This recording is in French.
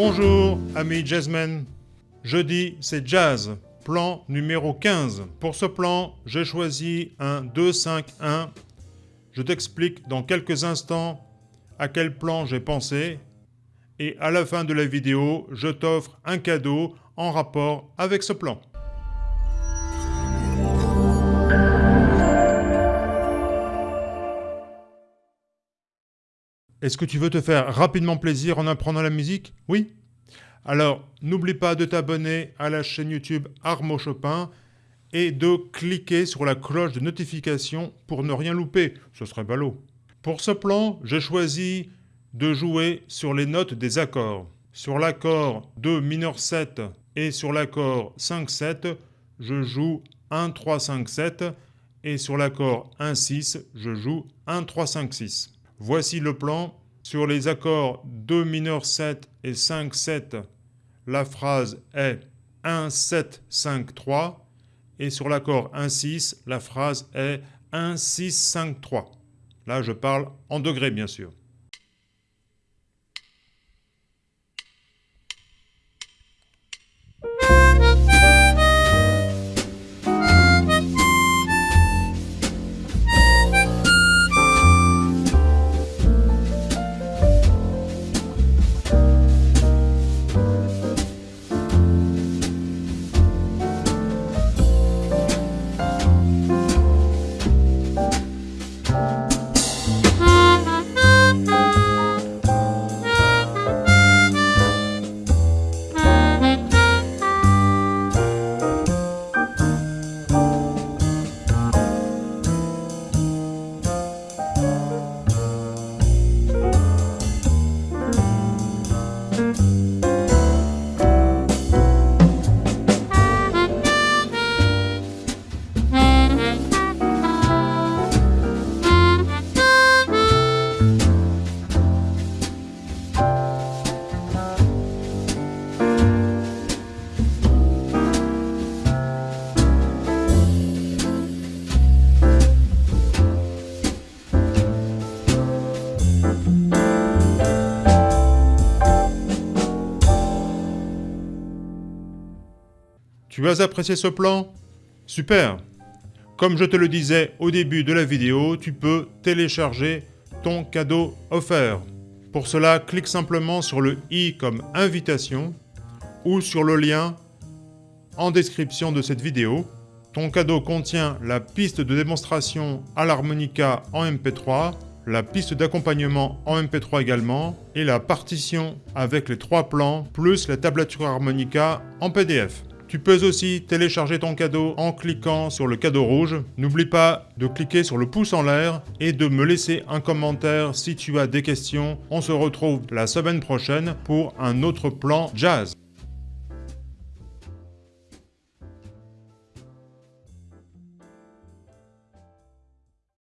Bonjour, amis jazzmen. Jeudi, c'est jazz. Plan numéro 15. Pour ce plan, j'ai choisi un 2-5-1. Je t'explique dans quelques instants à quel plan j'ai pensé. Et à la fin de la vidéo, je t'offre un cadeau en rapport avec ce plan. Est-ce que tu veux te faire rapidement plaisir en apprenant la musique? Oui Alors, n'oublie pas de t'abonner à la chaîne YouTube Armo Chopin et de cliquer sur la cloche de notification pour ne rien louper, ce serait ballot. Pour ce plan, j'ai choisi de jouer sur les notes des accords. Sur l'accord 2 mineur 7 et sur l'accord 5-7, je joue 1, 3, 5, 7 et sur l'accord 1, 6, je joue 1, 3, 5, 6. Voici le plan. Sur les accords 2 mineur 7 et 5, 7, la phrase est 1, 7, 5, 3. Et sur l'accord 1, 6, la phrase est 1, 6, 5, 3. Là, je parle en degrés, bien sûr. Tu as apprécié ce plan? Super Comme je te le disais au début de la vidéo, tu peux télécharger ton cadeau offert. Pour cela, clique simplement sur le i comme invitation ou sur le lien en description de cette vidéo. Ton cadeau contient la piste de démonstration à l'harmonica en MP3, la piste d'accompagnement en MP3 également, et la partition avec les trois plans, plus la tablature harmonica en PDF. Tu peux aussi télécharger ton cadeau en cliquant sur le cadeau rouge. N'oublie pas de cliquer sur le pouce en l'air et de me laisser un commentaire si tu as des questions. On se retrouve la semaine prochaine pour un autre plan jazz.